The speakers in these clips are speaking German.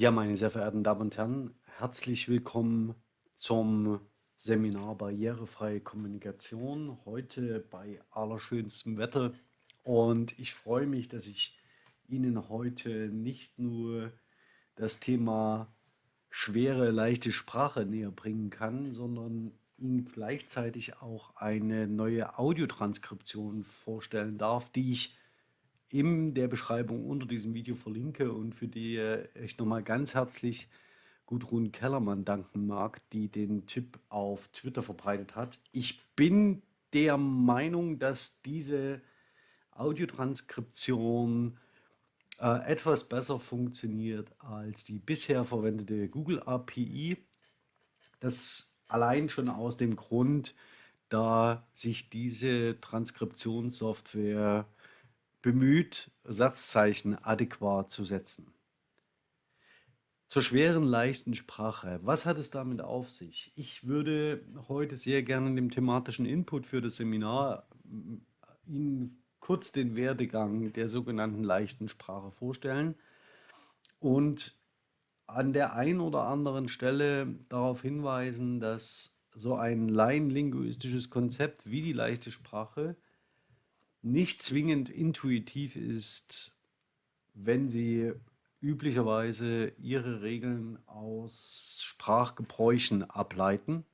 Ja, meine sehr verehrten Damen und Herren, herzlich willkommen zum Seminar Barrierefreie Kommunikation. Heute bei allerschönstem Wetter. Und ich freue mich, dass ich Ihnen heute nicht nur das Thema schwere, leichte Sprache näher bringen kann, sondern Ihnen gleichzeitig auch eine neue Audiotranskription vorstellen darf, die ich in der Beschreibung unter diesem Video verlinke und für die äh, ich nochmal ganz herzlich Gudrun Kellermann danken mag, die den Tipp auf Twitter verbreitet hat. Ich bin der Meinung, dass diese Audiotranskription äh, etwas besser funktioniert als die bisher verwendete Google API. Das allein schon aus dem Grund, da sich diese Transkriptionssoftware bemüht, Satzzeichen adäquat zu setzen. Zur schweren, leichten Sprache. Was hat es damit auf sich? Ich würde heute sehr gerne dem thematischen Input für das Seminar äh, Ihnen kurz den Werdegang der sogenannten leichten Sprache vorstellen und an der einen oder anderen Stelle darauf hinweisen, dass so ein laienlinguistisches Konzept wie die leichte Sprache nicht zwingend intuitiv ist, wenn Sie üblicherweise Ihre Regeln aus Sprachgebräuchen ableiten,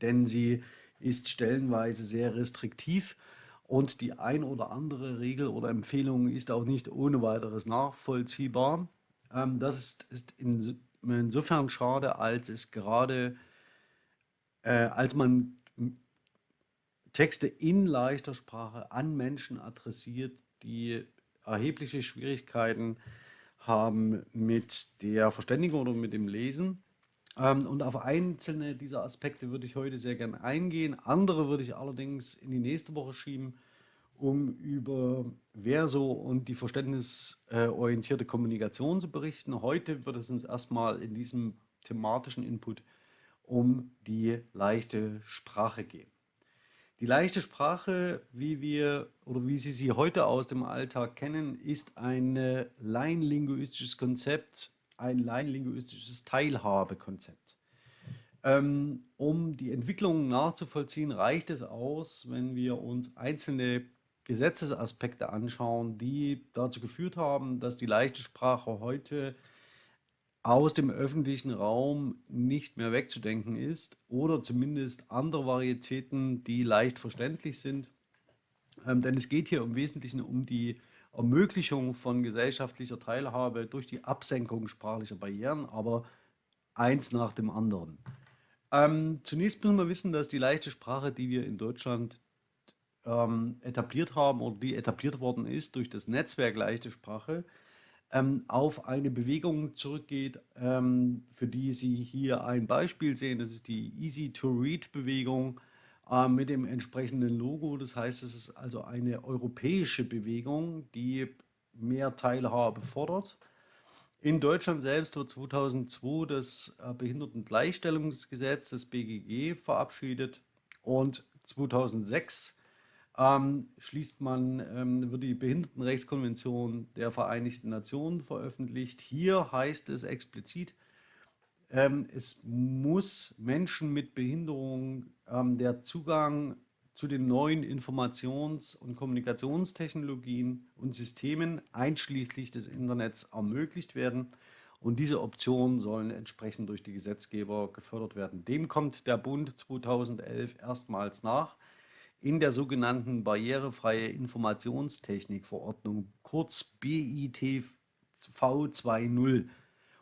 denn sie ist stellenweise sehr restriktiv und die ein oder andere Regel oder Empfehlung ist auch nicht ohne weiteres nachvollziehbar. Ähm, das ist, ist in, insofern schade, als es gerade, äh, als man Texte in leichter Sprache an Menschen adressiert, die erhebliche Schwierigkeiten haben mit der Verständigung oder mit dem Lesen. Ähm, und auf einzelne dieser Aspekte würde ich heute sehr gerne eingehen. Andere würde ich allerdings in die nächste Woche schieben, um über Verso und die verständnisorientierte Kommunikation zu berichten. Heute wird es uns erstmal in diesem thematischen Input um die leichte Sprache gehen. Die leichte Sprache, wie wir oder wie Sie sie heute aus dem Alltag kennen, ist ein laienlinguistisches Konzept, ein laienlinguistisches Teilhabekonzept. Ähm, um die Entwicklung nachzuvollziehen, reicht es aus, wenn wir uns einzelne Gesetzesaspekte anschauen, die dazu geführt haben, dass die leichte Sprache heute aus dem öffentlichen Raum nicht mehr wegzudenken ist oder zumindest andere Varietäten, die leicht verständlich sind. Ähm, denn es geht hier im Wesentlichen um die Ermöglichung von gesellschaftlicher Teilhabe durch die Absenkung sprachlicher Barrieren, aber eins nach dem anderen. Ähm, zunächst müssen wir wissen, dass die leichte Sprache, die wir in Deutschland ähm, etabliert haben oder die etabliert worden ist durch das Netzwerk leichte Sprache, ähm, auf eine Bewegung zurückgeht, ähm, für die Sie hier ein Beispiel sehen. Das ist die Easy-to-Read-Bewegung äh, mit dem entsprechenden Logo. Das heißt, es ist also eine europäische Bewegung, die mehr Teilhabe fordert. In Deutschland selbst wird 2002 das äh, Behindertengleichstellungsgesetz, das BGG, verabschiedet und 2006 ähm, schließt man, ähm, wird die Behindertenrechtskonvention der Vereinigten Nationen veröffentlicht. Hier heißt es explizit, ähm, es muss Menschen mit Behinderung ähm, der Zugang zu den neuen Informations- und Kommunikationstechnologien und Systemen einschließlich des Internets ermöglicht werden. Und diese Optionen sollen entsprechend durch die Gesetzgeber gefördert werden. Dem kommt der Bund 2011 erstmals nach in der sogenannten Barrierefreie Informationstechnikverordnung, kurz BITV 2.0.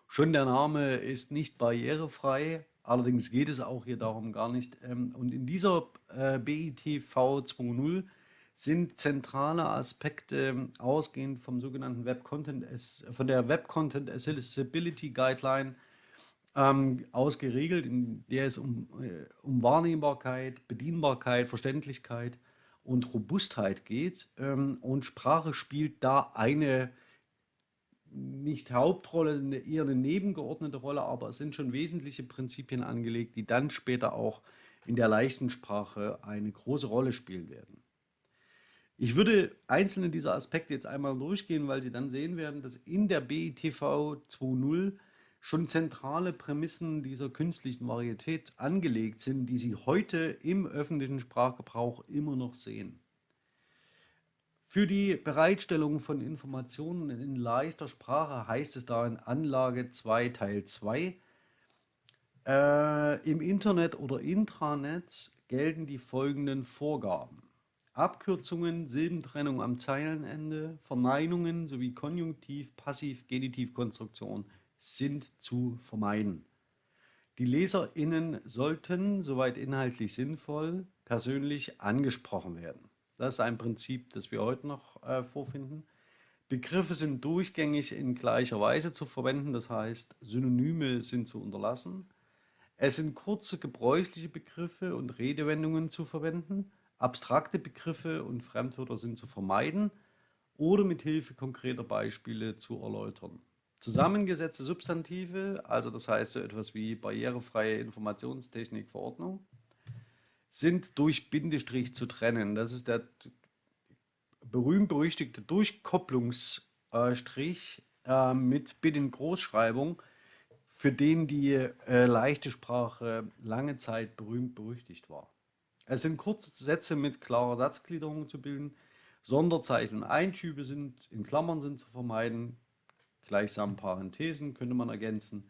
Schon der Name ist nicht barrierefrei, allerdings geht es auch hier darum gar nicht. Ähm, und in dieser äh, BITV 2.0 sind zentrale Aspekte ausgehend vom sogenannten Web Content, von der Web Content Accessibility Guideline ähm, ausgeregelt, in der es um, äh, um Wahrnehmbarkeit, Bedienbarkeit, Verständlichkeit und Robustheit geht. Ähm, und Sprache spielt da eine nicht Hauptrolle, eher eine nebengeordnete Rolle, aber es sind schon wesentliche Prinzipien angelegt, die dann später auch in der leichten Sprache eine große Rolle spielen werden. Ich würde einzelne dieser Aspekte jetzt einmal durchgehen, weil Sie dann sehen werden, dass in der BITV 2.0 schon zentrale Prämissen dieser künstlichen Varietät angelegt sind, die Sie heute im öffentlichen Sprachgebrauch immer noch sehen. Für die Bereitstellung von Informationen in leichter Sprache heißt es da in Anlage 2 Teil 2, äh, im Internet oder Intranet gelten die folgenden Vorgaben. Abkürzungen, Silbentrennung am Zeilenende, Verneinungen sowie Konjunktiv, Passiv, Genitivkonstruktion sind zu vermeiden. Die LeserInnen sollten, soweit inhaltlich sinnvoll, persönlich angesprochen werden. Das ist ein Prinzip, das wir heute noch äh, vorfinden. Begriffe sind durchgängig in gleicher Weise zu verwenden, das heißt, Synonyme sind zu unterlassen. Es sind kurze gebräuchliche Begriffe und Redewendungen zu verwenden. Abstrakte Begriffe und Fremdwörter sind zu vermeiden oder mit Hilfe konkreter Beispiele zu erläutern. Zusammengesetzte Substantive, also das heißt so etwas wie barrierefreie Informationstechnikverordnung, sind durch Bindestrich zu trennen. Das ist der berühmt-berüchtigte Durchkopplungsstrich äh, mit Binnengroßschreibung, für den die äh, leichte Sprache lange Zeit berühmt-berüchtigt war. Es sind kurze Sätze mit klarer Satzgliederung zu bilden. Sonderzeichen und Einschübe sind in Klammern sind zu vermeiden. Gleichsam Parenthesen könnte man ergänzen.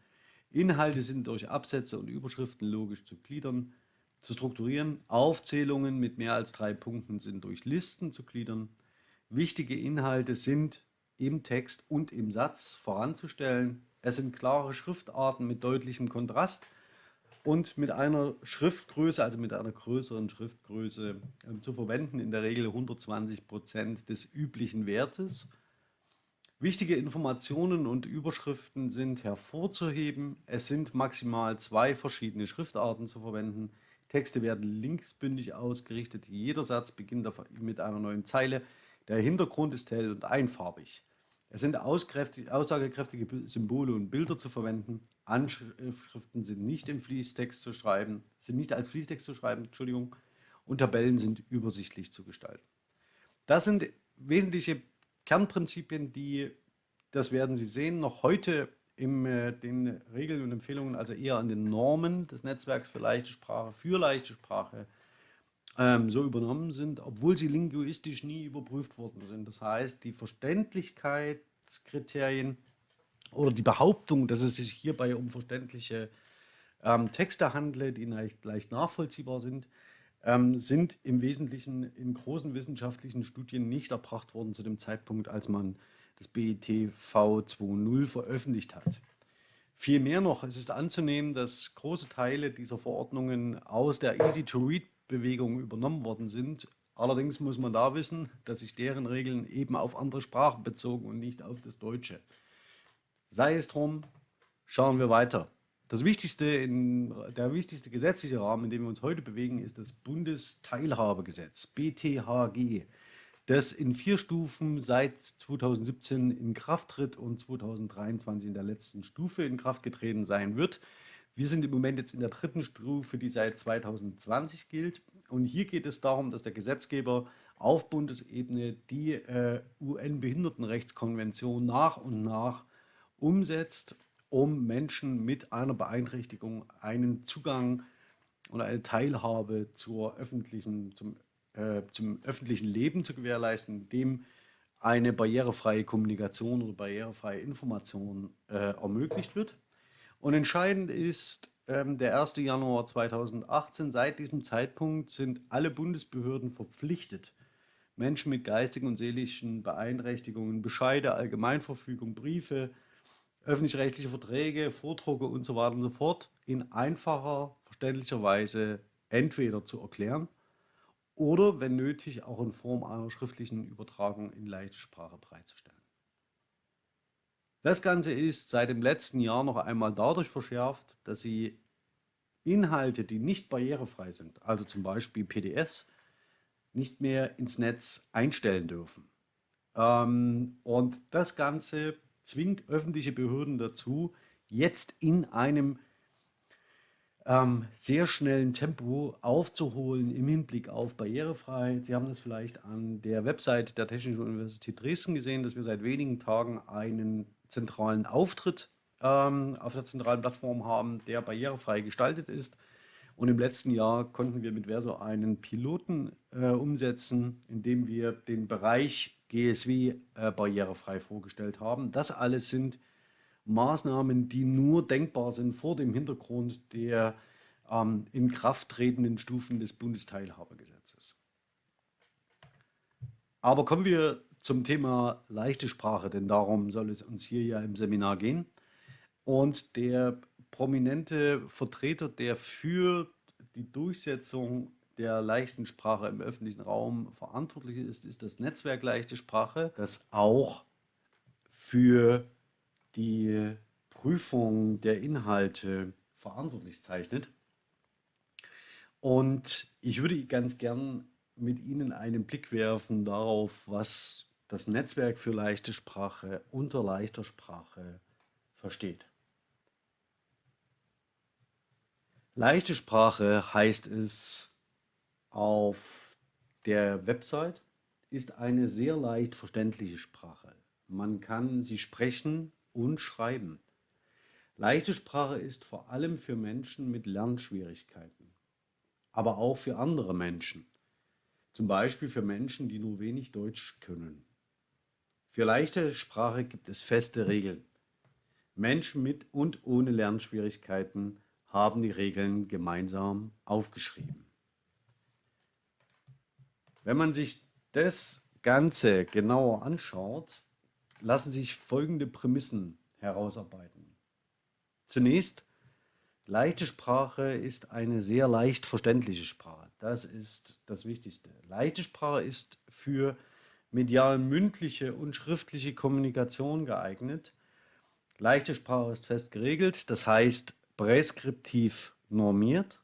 Inhalte sind durch Absätze und Überschriften logisch zu gliedern, zu strukturieren. Aufzählungen mit mehr als drei Punkten sind durch Listen zu gliedern. Wichtige Inhalte sind im Text und im Satz voranzustellen. Es sind klare Schriftarten mit deutlichem Kontrast und mit einer Schriftgröße, also mit einer größeren Schriftgröße äh, zu verwenden, in der Regel 120 Prozent des üblichen Wertes. Wichtige Informationen und Überschriften sind hervorzuheben. Es sind maximal zwei verschiedene Schriftarten zu verwenden. Texte werden linksbündig ausgerichtet. Jeder Satz beginnt mit einer neuen Zeile. Der Hintergrund ist hell und einfarbig. Es sind aussagekräftige Symbole und Bilder zu verwenden. Anschriften sind nicht im Fließtext zu schreiben, sind nicht als Fließtext zu schreiben, Entschuldigung, und Tabellen sind übersichtlich zu gestalten. Das sind wesentliche Kernprinzipien, die, das werden Sie sehen, noch heute in äh, den Regeln und Empfehlungen, also eher an den Normen des Netzwerks für leichte Sprache, für leichte Sprache, ähm, so übernommen sind, obwohl sie linguistisch nie überprüft worden sind. Das heißt, die Verständlichkeitskriterien oder die Behauptung, dass es sich hierbei um verständliche ähm, Texte handle, die leicht, leicht nachvollziehbar sind, ähm, sind im Wesentlichen in großen wissenschaftlichen Studien nicht erbracht worden zu dem Zeitpunkt, als man das BIT V2.0 veröffentlicht hat. Vielmehr noch, es ist anzunehmen, dass große Teile dieser Verordnungen aus der Easy-to-Read-Bewegung übernommen worden sind. Allerdings muss man da wissen, dass sich deren Regeln eben auf andere Sprachen bezogen und nicht auf das Deutsche. Sei es drum, schauen wir weiter. Das wichtigste in, der wichtigste gesetzliche Rahmen, in dem wir uns heute bewegen, ist das Bundesteilhabegesetz, BTHG, das in vier Stufen seit 2017 in Kraft tritt und 2023 in der letzten Stufe in Kraft getreten sein wird. Wir sind im Moment jetzt in der dritten Stufe, die seit 2020 gilt. Und hier geht es darum, dass der Gesetzgeber auf Bundesebene die äh, UN-Behindertenrechtskonvention nach und nach umsetzt, um Menschen mit einer Beeinträchtigung einen Zugang und eine Teilhabe zur öffentlichen, zum, äh, zum öffentlichen Leben zu gewährleisten, dem eine barrierefreie Kommunikation oder barrierefreie Information äh, ermöglicht wird. Und entscheidend ist ähm, der 1. Januar 2018. Seit diesem Zeitpunkt sind alle Bundesbehörden verpflichtet, Menschen mit geistigen und seelischen Beeinträchtigungen Bescheide, Allgemeinverfügung, Briefe, öffentlich-rechtliche Verträge, Vordrucke und so weiter und so fort in einfacher, verständlicher Weise entweder zu erklären oder, wenn nötig, auch in Form einer schriftlichen Übertragung in leichte Sprache bereitzustellen. Das Ganze ist seit dem letzten Jahr noch einmal dadurch verschärft, dass Sie Inhalte, die nicht barrierefrei sind, also zum Beispiel PDFs, nicht mehr ins Netz einstellen dürfen. Ähm, und das Ganze zwingt öffentliche Behörden dazu, jetzt in einem ähm, sehr schnellen Tempo aufzuholen im Hinblick auf Barrierefreiheit. Sie haben das vielleicht an der Website der Technischen Universität Dresden gesehen, dass wir seit wenigen Tagen einen zentralen Auftritt ähm, auf der zentralen Plattform haben, der barrierefrei gestaltet ist. Und im letzten Jahr konnten wir mit Verso einen Piloten äh, umsetzen, in dem wir den Bereich GSW äh, barrierefrei vorgestellt haben. Das alles sind Maßnahmen, die nur denkbar sind vor dem Hintergrund der ähm, in Kraft tretenden Stufen des Bundesteilhabergesetzes. Aber kommen wir zum Thema leichte Sprache, denn darum soll es uns hier ja im Seminar gehen. Und der prominente Vertreter, der für die Durchsetzung der leichten Sprache im öffentlichen Raum verantwortlich ist, ist das Netzwerk Leichte Sprache, das auch für die Prüfung der Inhalte verantwortlich zeichnet. Und ich würde ganz gern mit Ihnen einen Blick werfen darauf, was das Netzwerk für leichte Sprache unter leichter Sprache versteht. Leichte Sprache heißt es auf der Website, ist eine sehr leicht verständliche Sprache. Man kann sie sprechen und schreiben. Leichte Sprache ist vor allem für Menschen mit Lernschwierigkeiten, aber auch für andere Menschen. Zum Beispiel für Menschen, die nur wenig Deutsch können. Für leichte Sprache gibt es feste Regeln. Menschen mit und ohne Lernschwierigkeiten haben die Regeln gemeinsam aufgeschrieben. Wenn man sich das Ganze genauer anschaut, lassen sich folgende Prämissen herausarbeiten. Zunächst, leichte Sprache ist eine sehr leicht verständliche Sprache. Das ist das Wichtigste. Leichte Sprache ist für medial mündliche und schriftliche Kommunikation geeignet. Leichte Sprache ist fest geregelt, das heißt präskriptiv normiert.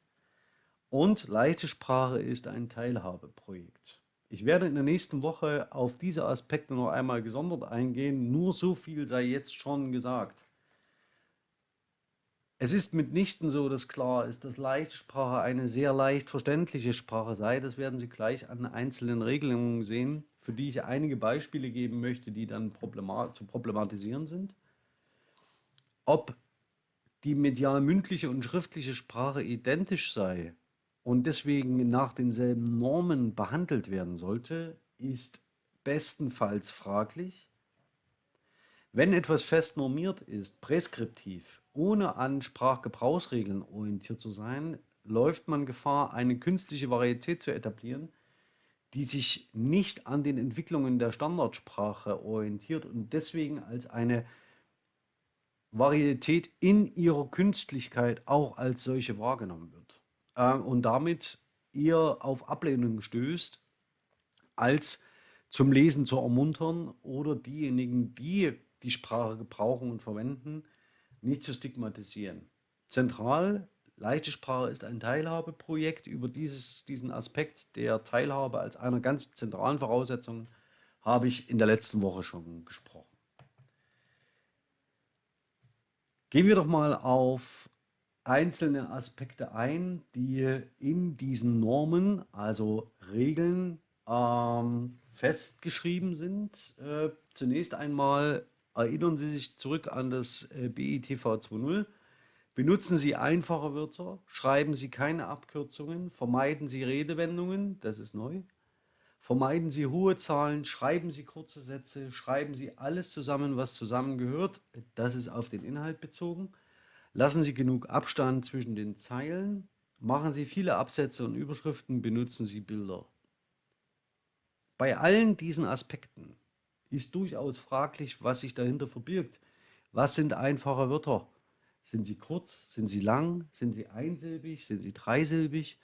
Und leichte Sprache ist ein Teilhabeprojekt. Ich werde in der nächsten Woche auf diese Aspekte noch einmal gesondert eingehen. Nur so viel sei jetzt schon gesagt. Es ist mitnichten so, dass klar ist, dass Leichtsprache eine sehr leicht verständliche Sprache sei. Das werden Sie gleich an einzelnen Regelungen sehen, für die ich einige Beispiele geben möchte, die dann problemat zu problematisieren sind. Ob die medial mündliche und schriftliche Sprache identisch sei, und deswegen nach denselben Normen behandelt werden sollte, ist bestenfalls fraglich. Wenn etwas fest normiert ist, präskriptiv, ohne an Sprachgebrauchsregeln orientiert zu sein, läuft man Gefahr, eine künstliche Varietät zu etablieren, die sich nicht an den Entwicklungen der Standardsprache orientiert und deswegen als eine Varietät in ihrer Künstlichkeit auch als solche wahrgenommen wird äh, und damit eher auf Ablehnung stößt, als zum Lesen zu ermuntern oder diejenigen, die die Sprache gebrauchen und verwenden, nicht zu stigmatisieren. Zentral, leichte Sprache ist ein Teilhabeprojekt. Über dieses, diesen Aspekt der Teilhabe als einer ganz zentralen Voraussetzung habe ich in der letzten Woche schon gesprochen. Gehen wir doch mal auf einzelne Aspekte ein, die in diesen Normen, also Regeln, ähm, festgeschrieben sind. Äh, zunächst einmal erinnern Sie sich zurück an das äh, BITV 2.0. Benutzen Sie einfache Wörter, schreiben Sie keine Abkürzungen, vermeiden Sie Redewendungen, das ist neu. Vermeiden Sie hohe Zahlen, schreiben Sie kurze Sätze, schreiben Sie alles zusammen, was zusammengehört, das ist auf den Inhalt bezogen. Lassen Sie genug Abstand zwischen den Zeilen. Machen Sie viele Absätze und Überschriften. Benutzen Sie Bilder. Bei allen diesen Aspekten ist durchaus fraglich, was sich dahinter verbirgt. Was sind einfache Wörter? Sind sie kurz? Sind sie lang? Sind sie einsilbig? Sind sie dreisilbig?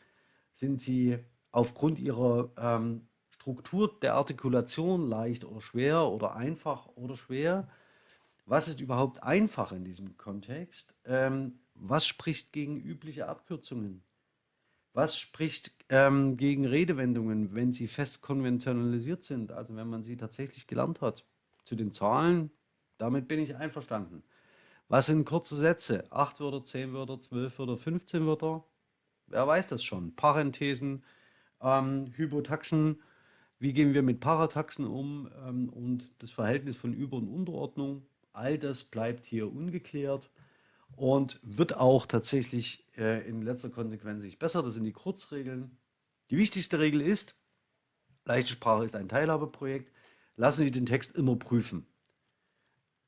Sind sie aufgrund ihrer ähm, Struktur der Artikulation leicht oder schwer oder einfach oder schwer? Was ist überhaupt einfach in diesem Kontext? Ähm, was spricht gegen übliche Abkürzungen? Was spricht ähm, gegen Redewendungen, wenn sie fest konventionalisiert sind, also wenn man sie tatsächlich gelernt hat? Zu den Zahlen, damit bin ich einverstanden. Was sind kurze Sätze? Acht Wörter, zehn Wörter, zwölf Wörter, 15 Wörter? Wer weiß das schon? Parenthesen, ähm, Hypotaxen, wie gehen wir mit Parataxen um ähm, und das Verhältnis von Über- und Unterordnung. All das bleibt hier ungeklärt und wird auch tatsächlich äh, in letzter Konsequenz nicht besser. Das sind die Kurzregeln. Die wichtigste Regel ist, leichte Sprache ist ein Teilhabeprojekt. Lassen Sie den Text immer prüfen.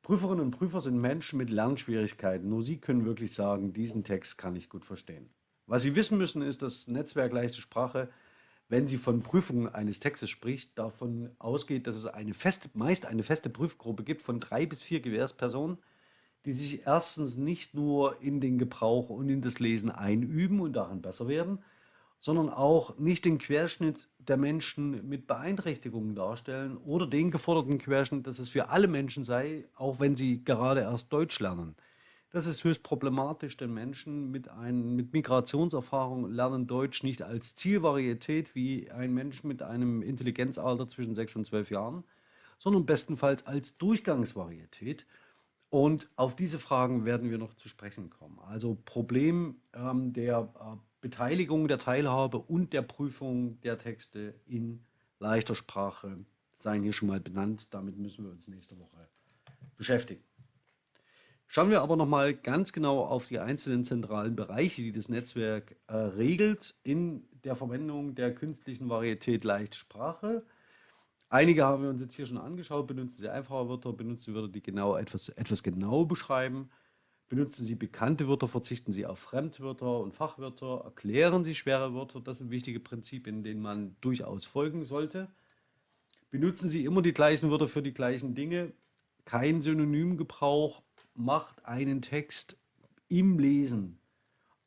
Prüferinnen und Prüfer sind Menschen mit Lernschwierigkeiten. Nur sie können wirklich sagen, diesen Text kann ich gut verstehen. Was Sie wissen müssen, ist, dass Netzwerk leichte Sprache, wenn sie von Prüfungen eines Textes spricht, davon ausgeht, dass es eine feste, meist eine feste Prüfgruppe gibt von drei bis vier Gewährspersonen, die sich erstens nicht nur in den Gebrauch und in das Lesen einüben und daran besser werden, sondern auch nicht den Querschnitt der Menschen mit Beeinträchtigungen darstellen oder den geforderten Querschnitt, dass es für alle Menschen sei, auch wenn sie gerade erst Deutsch lernen. Das ist höchst problematisch, denn Menschen mit, ein, mit Migrationserfahrung lernen Deutsch nicht als Zielvarietät wie ein Mensch mit einem Intelligenzalter zwischen 6 und 12 Jahren, sondern bestenfalls als Durchgangsvarietät. Und auf diese Fragen werden wir noch zu sprechen kommen. Also Problem ähm, der äh, Beteiligung der Teilhabe und der Prüfung der Texte in leichter Sprache seien hier schon mal benannt. Damit müssen wir uns nächste Woche beschäftigen. Schauen wir aber nochmal ganz genau auf die einzelnen zentralen Bereiche, die das Netzwerk äh, regelt in der Verwendung der künstlichen Varietät leichte Sprache. Einige haben wir uns jetzt hier schon angeschaut. Benutzen Sie einfache Wörter, benutzen Sie Wörter, die genau etwas, etwas genau beschreiben. Benutzen Sie bekannte Wörter, verzichten Sie auf Fremdwörter und Fachwörter, erklären Sie schwere Wörter. Das sind wichtige Prinzipien, denen man durchaus folgen sollte. Benutzen Sie immer die gleichen Wörter für die gleichen Dinge. Kein Synonymgebrauch macht einen Text im Lesen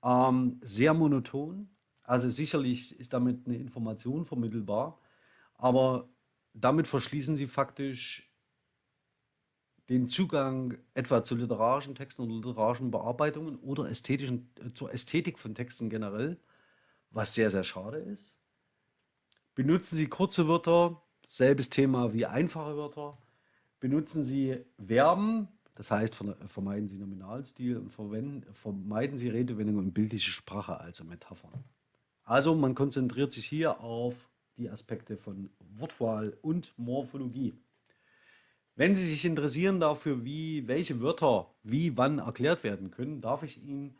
ähm, sehr monoton. Also sicherlich ist damit eine Information vermittelbar, aber damit verschließen Sie faktisch den Zugang etwa zu literarischen Texten oder literarischen Bearbeitungen oder ästhetischen, äh, zur Ästhetik von Texten generell, was sehr, sehr schade ist. Benutzen Sie kurze Wörter, selbes Thema wie einfache Wörter. Benutzen Sie Verben, das heißt vermeiden Sie Nominalstil und vermeiden Sie Redewendungen und bildliche Sprache, also Metaphern. Also man konzentriert sich hier auf die Aspekte von Wortwahl und Morphologie. Wenn Sie sich interessieren dafür, wie welche Wörter wie wann erklärt werden können, darf ich Ihnen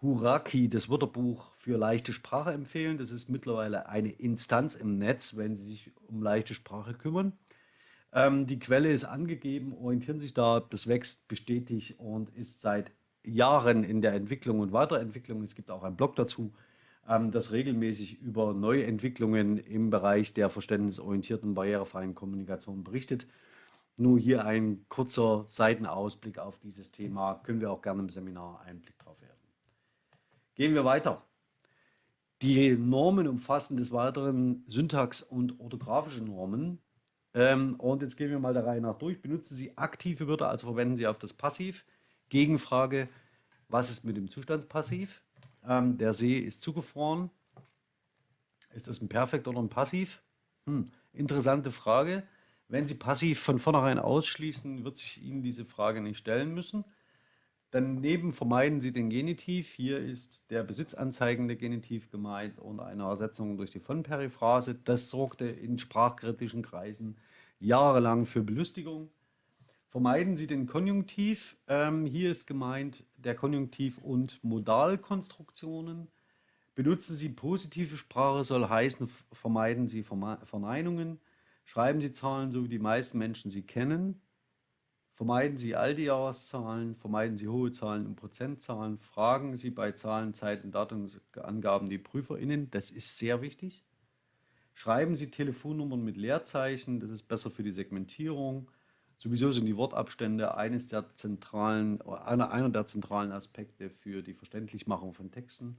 Huraki, das Wörterbuch für leichte Sprache empfehlen. Das ist mittlerweile eine Instanz im Netz, wenn Sie sich um leichte Sprache kümmern. Ähm, die Quelle ist angegeben, orientieren sich da, das wächst bestätigt und ist seit Jahren in der Entwicklung und Weiterentwicklung. Es gibt auch einen Blog dazu, ähm, das regelmäßig über Neuentwicklungen im Bereich der verständnisorientierten barrierefreien Kommunikation berichtet. Nur hier ein kurzer Seitenausblick auf dieses Thema. Können wir auch gerne im Seminar Einblick drauf werden. Gehen wir weiter. Die Normen umfassen des Weiteren Syntax- und orthografische Normen. Ähm, und jetzt gehen wir mal der Reihe nach durch. Benutzen Sie aktive Wörter, also verwenden Sie auf das Passiv. Gegenfrage, was ist mit dem Zustandspassiv? Ähm, der See ist zugefroren. Ist das ein Perfekt oder ein Passiv? Hm, interessante Frage. Wenn Sie passiv von vornherein ausschließen, wird sich Ihnen diese Frage nicht stellen müssen. Daneben vermeiden Sie den Genitiv. Hier ist der besitzanzeigende Genitiv gemeint und eine Ersetzung durch die von Periphrase. Das sorgte in sprachkritischen Kreisen jahrelang für Belustigung. Vermeiden Sie den Konjunktiv. Ähm, hier ist gemeint der Konjunktiv und Modalkonstruktionen. Benutzen Sie positive Sprache, soll heißen, vermeiden Sie Verneinungen. Schreiben Sie Zahlen, so wie die meisten Menschen sie kennen. Vermeiden Sie all die Jahreszahlen, vermeiden Sie hohe Zahlen und Prozentzahlen. Fragen Sie bei Zahlen, Zeit und Datumsangaben die PrüferInnen. Das ist sehr wichtig. Schreiben Sie Telefonnummern mit Leerzeichen. Das ist besser für die Segmentierung. Sowieso sind die Wortabstände eines der zentralen, einer, einer der zentralen Aspekte für die Verständlichmachung von Texten.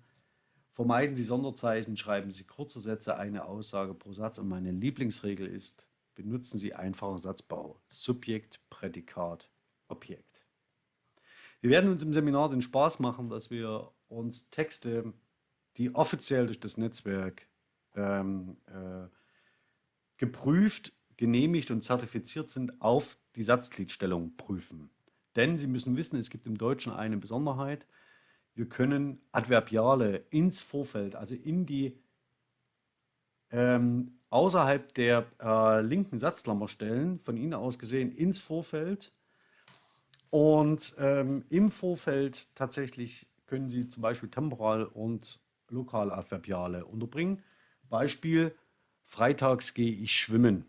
Vermeiden Sie Sonderzeichen, schreiben Sie kurze Sätze, eine Aussage pro Satz. Und meine Lieblingsregel ist, benutzen Sie einfachen Satzbau. Subjekt, Prädikat, Objekt. Wir werden uns im Seminar den Spaß machen, dass wir uns Texte, die offiziell durch das Netzwerk ähm, äh, geprüft, genehmigt und zertifiziert sind, auf die Satzgliedstellung prüfen. Denn Sie müssen wissen, es gibt im Deutschen eine Besonderheit. Wir können Adverbiale ins Vorfeld, also in die ähm, außerhalb der äh, linken Satzklammer stellen, von Ihnen aus gesehen ins Vorfeld. Und ähm, im Vorfeld tatsächlich können Sie zum Beispiel temporal und lokal Adverbiale unterbringen. Beispiel, freitags gehe ich schwimmen.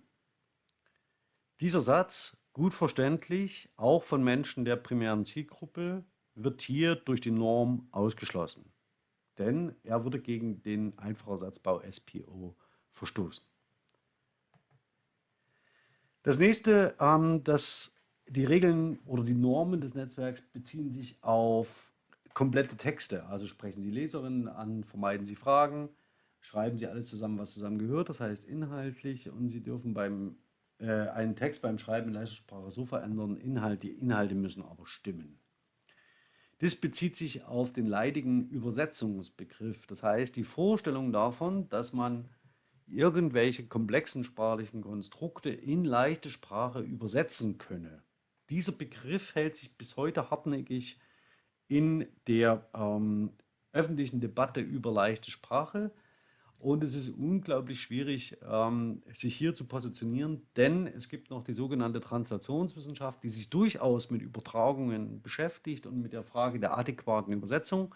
Dieser Satz, gut verständlich, auch von Menschen der primären Zielgruppe, wird hier durch die Norm ausgeschlossen. Denn er würde gegen den Einfachersatzbau SPO verstoßen. Das nächste, ähm, das, die Regeln oder die Normen des Netzwerks beziehen sich auf komplette Texte. Also sprechen Sie Leserinnen an, vermeiden Sie Fragen, schreiben Sie alles zusammen, was zusammengehört, das heißt inhaltlich und Sie dürfen beim, äh, einen Text beim Schreiben in leichter Sprache so verändern, Inhalt, die Inhalte müssen aber stimmen. Das bezieht sich auf den leidigen Übersetzungsbegriff. Das heißt, die Vorstellung davon, dass man irgendwelche komplexen sprachlichen Konstrukte in leichte Sprache übersetzen könne. Dieser Begriff hält sich bis heute hartnäckig in der ähm, öffentlichen Debatte über leichte Sprache. Und es ist unglaublich schwierig, ähm, sich hier zu positionieren, denn es gibt noch die sogenannte Translationswissenschaft, die sich durchaus mit Übertragungen beschäftigt und mit der Frage der adäquaten Übersetzung.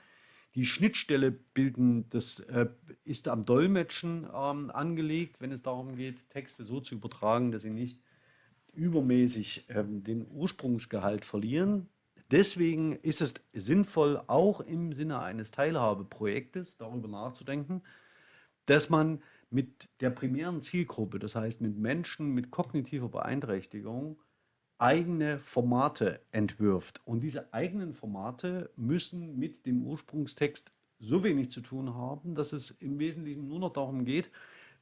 Die Schnittstelle bilden, das äh, ist am Dolmetschen ähm, angelegt, wenn es darum geht, Texte so zu übertragen, dass sie nicht übermäßig ähm, den Ursprungsgehalt verlieren. Deswegen ist es sinnvoll, auch im Sinne eines Teilhabeprojektes darüber nachzudenken, dass man mit der primären Zielgruppe, das heißt mit Menschen mit kognitiver Beeinträchtigung, eigene Formate entwirft. Und diese eigenen Formate müssen mit dem Ursprungstext so wenig zu tun haben, dass es im Wesentlichen nur noch darum geht,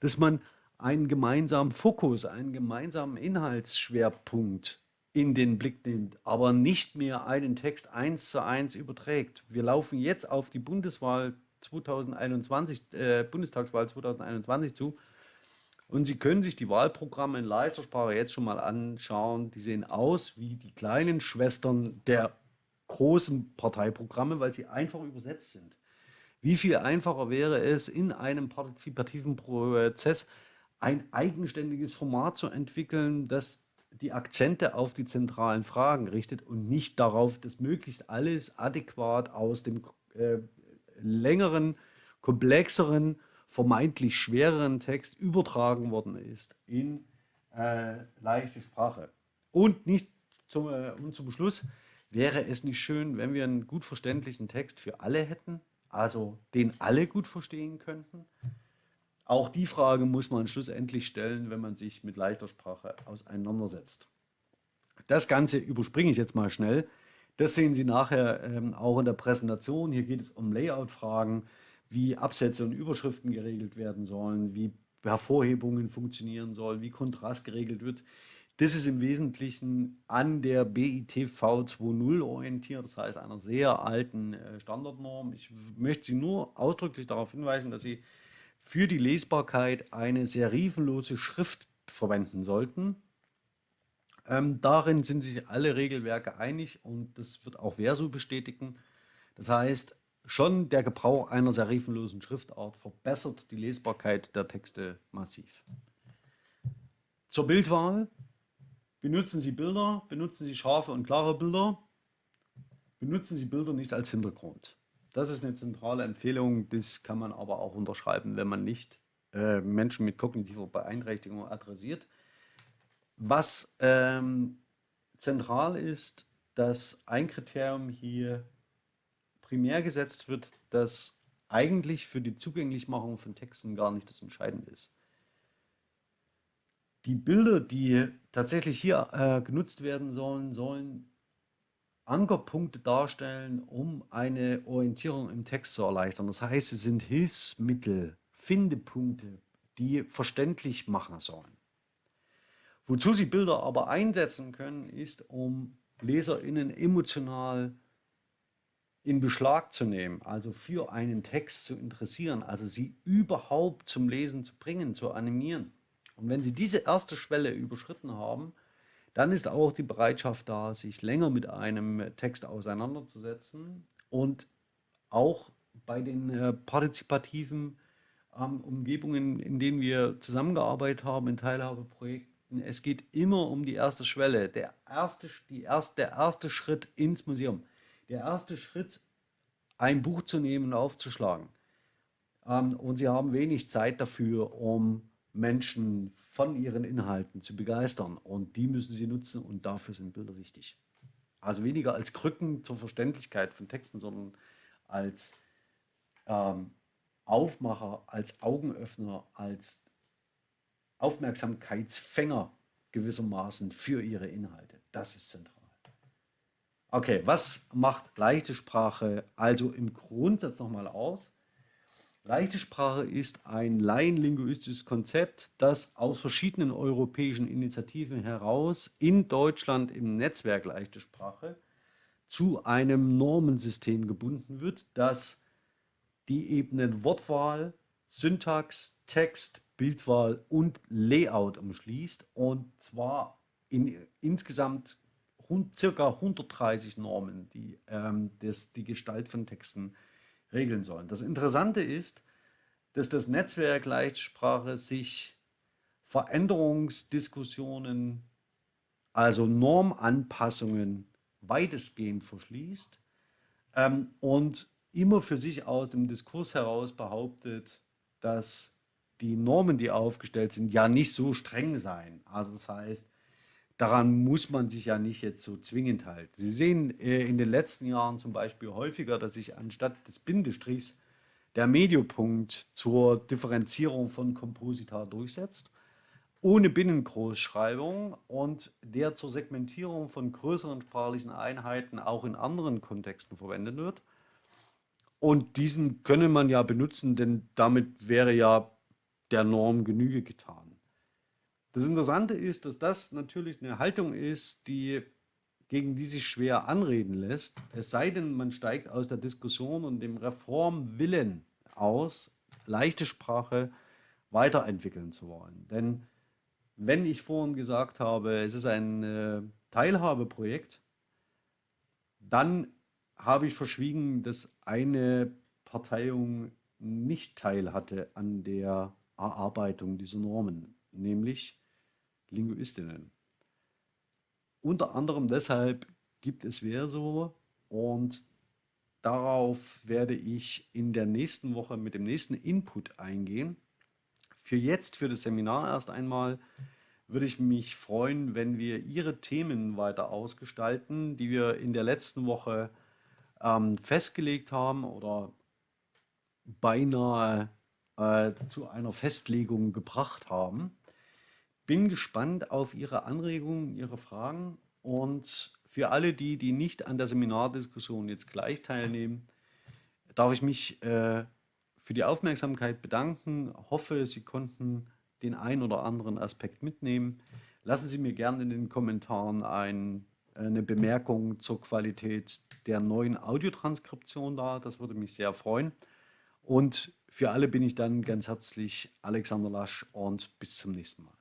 dass man einen gemeinsamen Fokus, einen gemeinsamen Inhaltsschwerpunkt in den Blick nimmt, aber nicht mehr einen Text eins zu eins überträgt. Wir laufen jetzt auf die Bundeswahl 2021, äh, Bundestagswahl 2021 zu und Sie können sich die Wahlprogramme in leichter Sprache jetzt schon mal anschauen. Die sehen aus wie die kleinen Schwestern der großen Parteiprogramme, weil sie einfach übersetzt sind. Wie viel einfacher wäre es, in einem partizipativen Prozess ein eigenständiges Format zu entwickeln, das die Akzente auf die zentralen Fragen richtet und nicht darauf, dass möglichst alles adäquat aus dem äh, längeren, komplexeren vermeintlich schwereren Text übertragen worden ist in äh, leichte Sprache. Und nicht zum, äh, und zum Schluss, wäre es nicht schön, wenn wir einen gut verständlichen Text für alle hätten, also den alle gut verstehen könnten? Auch die Frage muss man schlussendlich stellen, wenn man sich mit leichter Sprache auseinandersetzt. Das Ganze überspringe ich jetzt mal schnell. Das sehen Sie nachher ähm, auch in der Präsentation. Hier geht es um Layout-Fragen wie Absätze und Überschriften geregelt werden sollen, wie Hervorhebungen funktionieren sollen, wie Kontrast geregelt wird. Das ist im Wesentlichen an der BITV 2.0 orientiert, das heißt einer sehr alten äh, Standardnorm. Ich möchte Sie nur ausdrücklich darauf hinweisen, dass Sie für die Lesbarkeit eine serifenlose Schrift verwenden sollten. Ähm, darin sind sich alle Regelwerke einig und das wird auch Verso bestätigen. Das heißt, Schon der Gebrauch einer serifenlosen Schriftart verbessert die Lesbarkeit der Texte massiv. Zur Bildwahl. Benutzen Sie Bilder, benutzen Sie scharfe und klare Bilder, benutzen Sie Bilder nicht als Hintergrund. Das ist eine zentrale Empfehlung, das kann man aber auch unterschreiben, wenn man nicht äh, Menschen mit kognitiver Beeinträchtigung adressiert. Was ähm, zentral ist, dass ein Kriterium hier primär gesetzt wird, das eigentlich für die Zugänglichmachung von Texten gar nicht das Entscheidende ist. Die Bilder, die tatsächlich hier äh, genutzt werden sollen, sollen Ankerpunkte darstellen, um eine Orientierung im Text zu erleichtern. Das heißt, es sind Hilfsmittel, Findepunkte, die verständlich machen sollen. Wozu Sie Bilder aber einsetzen können, ist, um LeserInnen emotional in Beschlag zu nehmen, also für einen Text zu interessieren, also sie überhaupt zum Lesen zu bringen, zu animieren. Und wenn Sie diese erste Schwelle überschritten haben, dann ist auch die Bereitschaft da, sich länger mit einem Text auseinanderzusetzen und auch bei den äh, partizipativen ähm, Umgebungen, in denen wir zusammengearbeitet haben, in Teilhabeprojekten, es geht immer um die erste Schwelle, der erste, die erste, der erste Schritt ins Museum, der erste Schritt, ein Buch zu nehmen und aufzuschlagen. Ähm, und sie haben wenig Zeit dafür, um Menschen von ihren Inhalten zu begeistern. Und die müssen sie nutzen und dafür sind Bilder wichtig. Also weniger als Krücken zur Verständlichkeit von Texten, sondern als ähm, Aufmacher, als Augenöffner, als Aufmerksamkeitsfänger gewissermaßen für ihre Inhalte. Das ist zentral. Okay, was macht leichte Sprache also im Grundsatz nochmal aus? Leichte Sprache ist ein laienlinguistisches Konzept, das aus verschiedenen europäischen Initiativen heraus in Deutschland im Netzwerk Leichte Sprache zu einem Normensystem gebunden wird, das die Ebenen Wortwahl, Syntax, Text, Bildwahl und Layout umschließt und zwar in insgesamt circa 130 Normen, die ähm, das, die Gestalt von Texten regeln sollen. Das Interessante ist, dass das Netzwerk Leichtsprache sich Veränderungsdiskussionen, also Normanpassungen weitestgehend verschließt ähm, und immer für sich aus dem Diskurs heraus behauptet, dass die Normen, die aufgestellt sind, ja nicht so streng seien. Also das heißt, daran muss man sich ja nicht jetzt so zwingend halten. Sie sehen äh, in den letzten Jahren zum Beispiel häufiger, dass sich anstatt des Bindestrichs der Mediopunkt zur Differenzierung von Komposita durchsetzt, ohne Binnengroßschreibung und der zur Segmentierung von größeren sprachlichen Einheiten auch in anderen Kontexten verwendet wird. Und diesen könne man ja benutzen, denn damit wäre ja der Norm Genüge getan. Das Interessante ist, dass das natürlich eine Haltung ist, die, gegen die sich schwer anreden lässt, es sei denn, man steigt aus der Diskussion und dem Reformwillen aus, leichte Sprache weiterentwickeln zu wollen. Denn wenn ich vorhin gesagt habe, es ist ein äh, Teilhabeprojekt, dann habe ich verschwiegen, dass eine Parteiung nicht teil hatte an der Erarbeitung dieser Normen, nämlich Linguistinnen. Unter anderem deshalb gibt es Verso und darauf werde ich in der nächsten Woche mit dem nächsten Input eingehen. Für jetzt, für das Seminar erst einmal, würde ich mich freuen, wenn wir Ihre Themen weiter ausgestalten, die wir in der letzten Woche ähm, festgelegt haben oder beinahe äh, zu einer Festlegung gebracht haben. Bin gespannt auf Ihre Anregungen, Ihre Fragen und für alle die, die nicht an der Seminardiskussion jetzt gleich teilnehmen, darf ich mich äh, für die Aufmerksamkeit bedanken. Hoffe, Sie konnten den einen oder anderen Aspekt mitnehmen. Lassen Sie mir gerne in den Kommentaren ein eine Bemerkung zur Qualität der neuen Audiotranskription da. Das würde mich sehr freuen. Und für alle bin ich dann ganz herzlich Alexander Lasch und bis zum nächsten Mal.